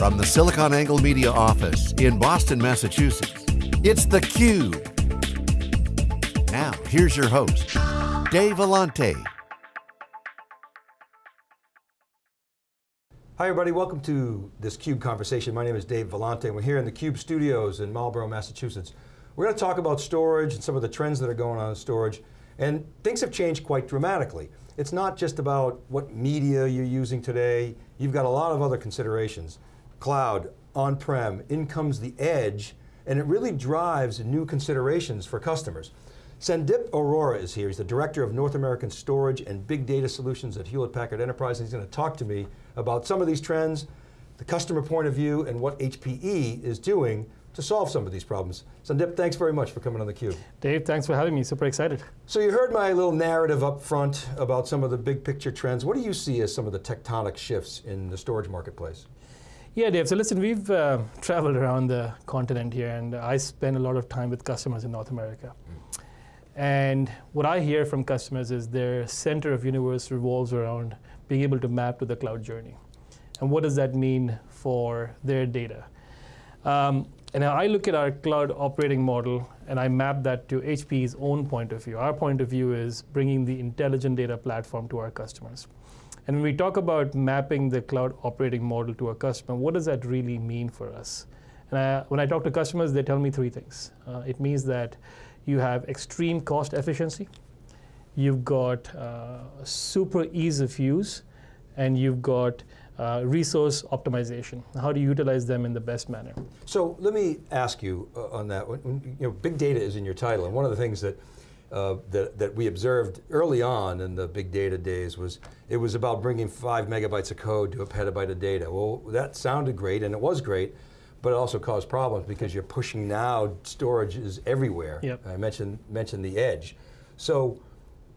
From the SiliconANGLE Media office in Boston, Massachusetts, it's theCUBE. Now, here's your host, Dave Vellante. Hi everybody, welcome to this CUBE conversation. My name is Dave Vellante and we're here in the CUBE studios in Marlborough, Massachusetts. We're going to talk about storage and some of the trends that are going on in storage and things have changed quite dramatically. It's not just about what media you're using today, you've got a lot of other considerations. Cloud, on-prem, in comes the edge, and it really drives new considerations for customers. Sandip Arora is here. He's the Director of North American Storage and Big Data Solutions at Hewlett Packard Enterprise. And he's going to talk to me about some of these trends, the customer point of view, and what HPE is doing to solve some of these problems. Sandip, thanks very much for coming on theCUBE. Dave, thanks for having me, super excited. So you heard my little narrative up front about some of the big picture trends. What do you see as some of the tectonic shifts in the storage marketplace? Yeah, Dave, so listen, we've uh, traveled around the continent here and I spend a lot of time with customers in North America. And what I hear from customers is their center of universe revolves around being able to map to the cloud journey. And what does that mean for their data? Um, and I look at our cloud operating model and I map that to HPE's own point of view. Our point of view is bringing the intelligent data platform to our customers. And when we talk about mapping the cloud operating model to a customer, what does that really mean for us? And I, when I talk to customers, they tell me three things. Uh, it means that you have extreme cost efficiency, you've got uh, super ease of use, and you've got uh, resource optimization. How do you utilize them in the best manner? So let me ask you uh, on that. When, you know, big data is in your title, and one of the things that, uh, that, that we observed early on in the big data days was it was about bringing five megabytes of code to a petabyte of data. Well, that sounded great, and it was great, but it also caused problems because you're pushing now, storage is everywhere. Yep. I mentioned, mentioned the edge. So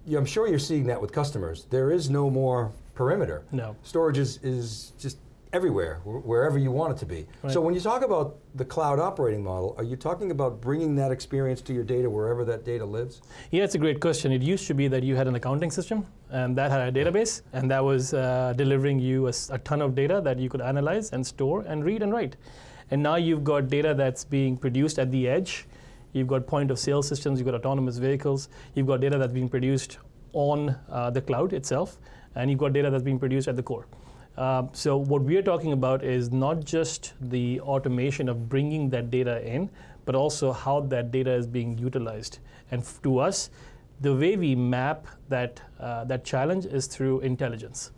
yeah, I'm sure you're seeing that with customers. There is no more perimeter. No. Storage is, is just everywhere, wherever you want it to be. Right. So when you talk about the cloud operating model, are you talking about bringing that experience to your data wherever that data lives? Yeah, it's a great question. It used to be that you had an accounting system, and that had a database, and that was uh, delivering you a, a ton of data that you could analyze and store and read and write. And now you've got data that's being produced at the edge, you've got point of sale systems, you've got autonomous vehicles, you've got data that's being produced on uh, the cloud itself, and you've got data that's being produced at the core. Uh, so what we are talking about is not just the automation of bringing that data in, but also how that data is being utilized. And to us, the way we map that, uh, that challenge is through intelligence.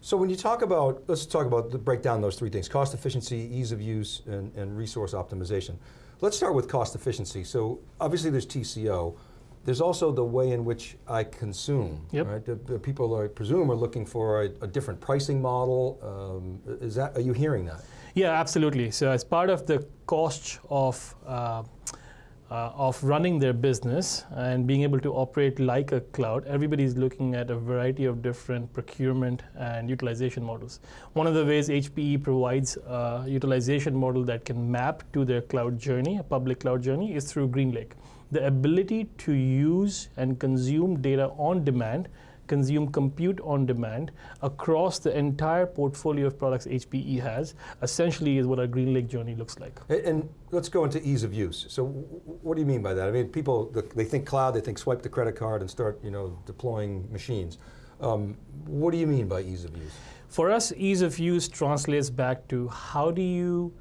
So when you talk about, let's talk about, the, break down those three things, cost efficiency, ease of use, and, and resource optimization. Let's start with cost efficiency. So obviously there's TCO, there's also the way in which I consume. Yep. Right? The, the people, I presume, are looking for a, a different pricing model. Um, is that, are you hearing that? Yeah, absolutely. So as part of the cost of uh, uh, of running their business and being able to operate like a cloud, everybody's looking at a variety of different procurement and utilization models. One of the ways HPE provides a utilization model that can map to their cloud journey, a public cloud journey, is through GreenLake the ability to use and consume data on demand, consume compute on demand across the entire portfolio of products HPE has, essentially is what our GreenLake journey looks like. And let's go into ease of use. So what do you mean by that? I mean, people, they think cloud, they think swipe the credit card and start you know, deploying machines. Um, what do you mean by ease of use? For us, ease of use translates back to how do you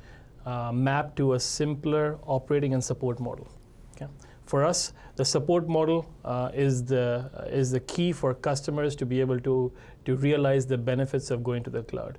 uh, map to a simpler operating and support model. Okay? For us, the support model uh, is, the, uh, is the key for customers to be able to, to realize the benefits of going to the cloud.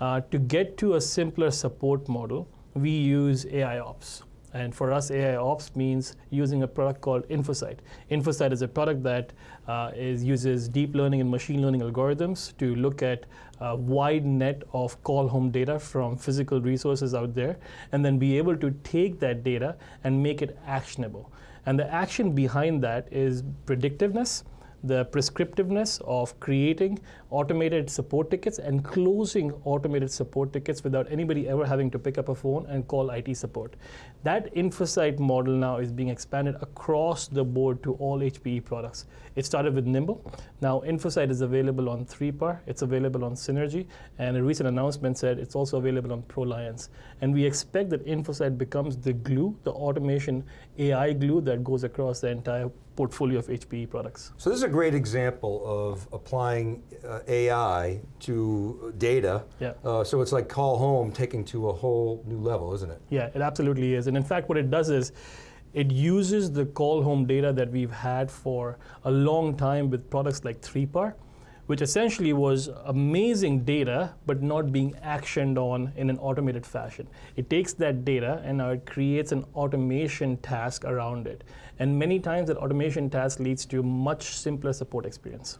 Uh, to get to a simpler support model, we use AI Ops. And for us, AI Ops means using a product called InfoSight. InfoSight is a product that uh, is, uses deep learning and machine learning algorithms to look at a wide net of call home data from physical resources out there, and then be able to take that data and make it actionable. And the action behind that is predictiveness, the prescriptiveness of creating automated support tickets and closing automated support tickets without anybody ever having to pick up a phone and call IT support. That InfoSight model now is being expanded across the board to all HPE products. It started with Nimble. Now InfoSight is available on 3PAR, it's available on Synergy, and a recent announcement said it's also available on ProLiants. And we expect that InfoSight becomes the glue, the automation AI glue that goes across the entire portfolio of HPE products. So this is a great example of applying uh, AI to data. Yeah. Uh, so it's like call home taking to a whole new level, isn't it? Yeah, it absolutely is. And in fact, what it does is it uses the call home data that we've had for a long time with products like 3PAR which essentially was amazing data, but not being actioned on in an automated fashion. It takes that data and now it creates an automation task around it. And many times that automation task leads to a much simpler support experience.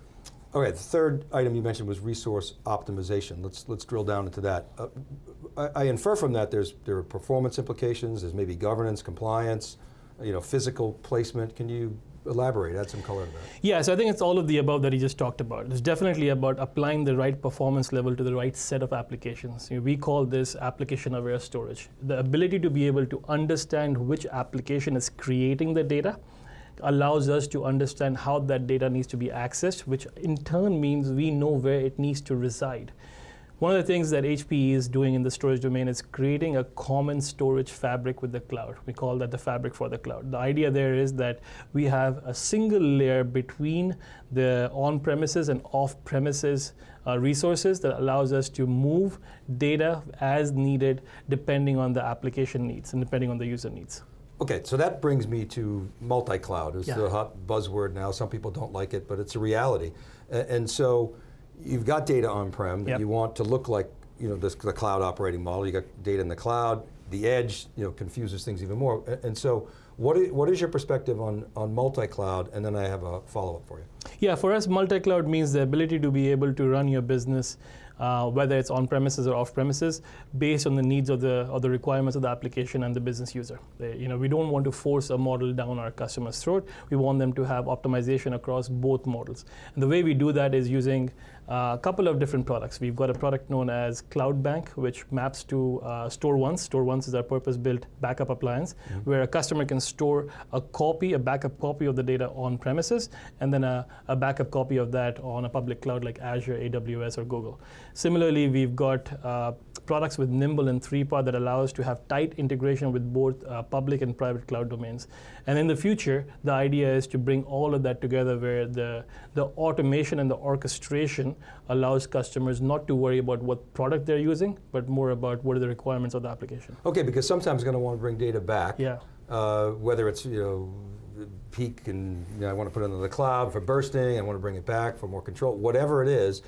Okay, the third item you mentioned was resource optimization. Let's let's drill down into that. Uh, I, I, infer from that there's there are performance implications. There's maybe governance, compliance, you know, physical placement. Can you elaborate, add some color to that. Yeah, so I think it's all of the above that he just talked about. It's definitely about applying the right performance level to the right set of applications. You know, we call this application-aware storage. The ability to be able to understand which application is creating the data allows us to understand how that data needs to be accessed, which in turn means we know where it needs to reside. One of the things that HPE is doing in the storage domain is creating a common storage fabric with the cloud. We call that the fabric for the cloud. The idea there is that we have a single layer between the on-premises and off-premises uh, resources that allows us to move data as needed depending on the application needs and depending on the user needs. Okay, so that brings me to multi-cloud. It's yeah. the hot buzzword now. Some people don't like it, but it's a reality. And so you've got data on-prem that yep. you want to look like you know, this, the cloud operating model. You got data in the cloud. The edge you know, confuses things even more. And so what is, what is your perspective on, on multi-cloud? And then I have a follow-up for you. Yeah, for us, multi-cloud means the ability to be able to run your business uh, whether it's on premises or off premises, based on the needs of the or the requirements of the application and the business user. They, you know, we don't want to force a model down our customer's throat. We want them to have optimization across both models. And the way we do that is using uh, a couple of different products. We've got a product known as Cloud Bank, which maps to uh, StoreOnce. Store Once is our purpose-built backup appliance, mm -hmm. where a customer can store a copy, a backup copy of the data on premises, and then a, a backup copy of that on a public cloud like Azure, AWS, or Google. Similarly, we've got uh, products with Nimble and 3PAR that allow us to have tight integration with both uh, public and private cloud domains. And in the future, the idea is to bring all of that together where the, the automation and the orchestration allows customers not to worry about what product they're using, but more about what are the requirements of the application. Okay, because sometimes you're going to want to bring data back. Yeah. Uh, whether it's, you know, peak and you know, I want to put it into the cloud for bursting, I want to bring it back for more control, whatever it is,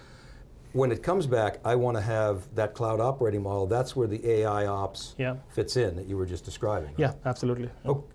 when it comes back, I want to have that cloud operating model. That's where the AI ops yeah. fits in that you were just describing. Right? Yeah, absolutely.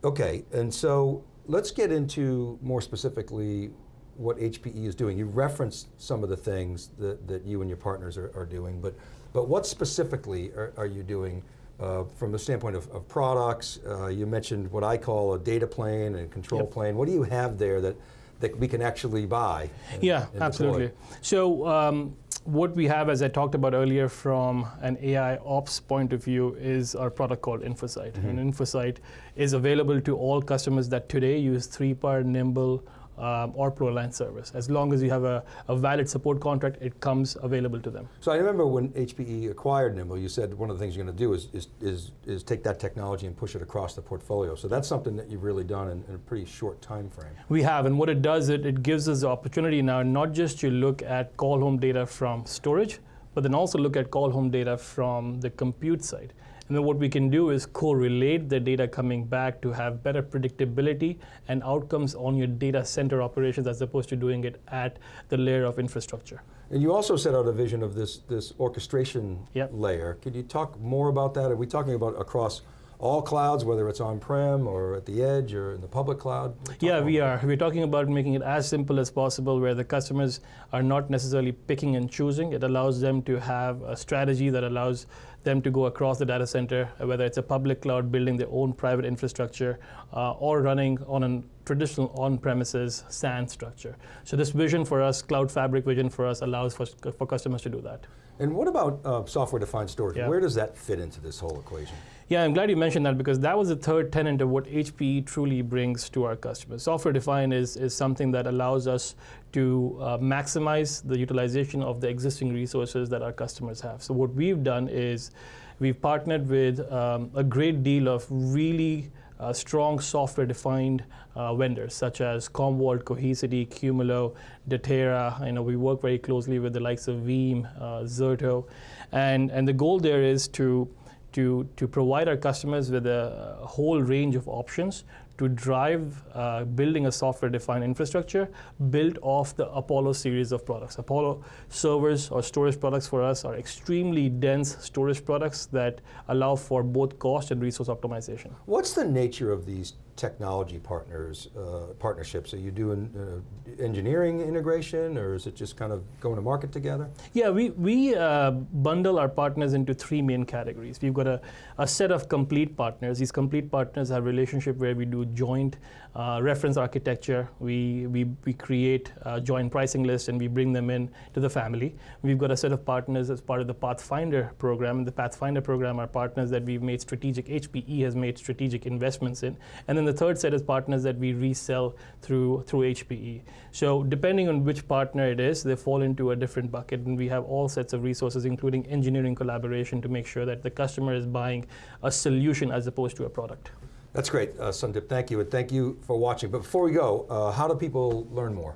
Okay, and so let's get into more specifically what HPE is doing. You referenced some of the things that, that you and your partners are, are doing, but, but what specifically are, are you doing uh, from the standpoint of, of products? Uh, you mentioned what I call a data plane and control yep. plane. What do you have there that, that we can actually buy? And, yeah, and absolutely. So um, what we have, as I talked about earlier from an AI ops point of view, is our product called InfoSight. Mm -hmm. And InfoSight is available to all customers that today use 3PAR, Nimble, um, or ProLiant service. As long as you have a, a, valid support contract, it comes available to them. So I remember when HPE acquired Nimble, you said one of the things you're going to do is, is, is, is, take that technology and push it across the portfolio. So that's something that you've really done in, in, a pretty short time frame. We have, and what it does, it, it gives us the opportunity now not just to look at call home data from storage, but then also look at call home data from the compute side. And then what we can do is correlate the data coming back to have better predictability and outcomes on your data center operations as opposed to doing it at the layer of infrastructure. And you also set out a vision of this, this orchestration yep. layer. Could you talk more about that? Are we talking about across all clouds, whether it's on-prem or at the edge or in the public cloud? Yeah, we are. We're talking about making it as simple as possible where the customers are not necessarily picking and choosing. It allows them to have a strategy that allows them to go across the data center, whether it's a public cloud building their own private infrastructure uh, or running on a traditional on-premises SAN structure. So this vision for us, Cloud Fabric vision for us, allows for, for customers to do that. And what about uh, software-defined storage? Yeah. Where does that fit into this whole equation? Yeah, I'm glad you mentioned that because that was the third tenet of what HPE truly brings to our customers. Software defined is, is something that allows us to uh, maximize the utilization of the existing resources that our customers have. So, what we've done is we've partnered with um, a great deal of really uh, strong software defined uh, vendors such as Commvault, Cohesity, Qumulo, Datera. You know, we work very closely with the likes of Veeam, uh, Zerto. And, and the goal there is to to, to provide our customers with a whole range of options to drive uh, building a software-defined infrastructure built off the Apollo series of products. Apollo servers or storage products for us are extremely dense storage products that allow for both cost and resource optimization. What's the nature of these technology partners, uh, partnerships? Are you doing uh, engineering integration or is it just kind of going to market together? Yeah, we, we uh, bundle our partners into three main categories. We've got a, a set of complete partners. These complete partners have relationship where we do joint uh, reference architecture. We, we, we create a joint pricing list and we bring them in to the family. We've got a set of partners as part of the Pathfinder program. And the Pathfinder program are partners that we've made strategic, HPE has made strategic investments in. And then the third set is partners that we resell through, through HPE. So depending on which partner it is, they fall into a different bucket. And we have all sets of resources, including engineering collaboration to make sure that the customer is buying a solution as opposed to a product. That's great, uh, Sandip. Thank you, and thank you for watching. But before we go, uh, how do people learn more?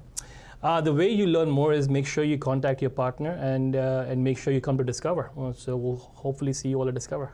Uh, the way you learn more is make sure you contact your partner and, uh, and make sure you come to Discover. So we'll hopefully see you all at Discover.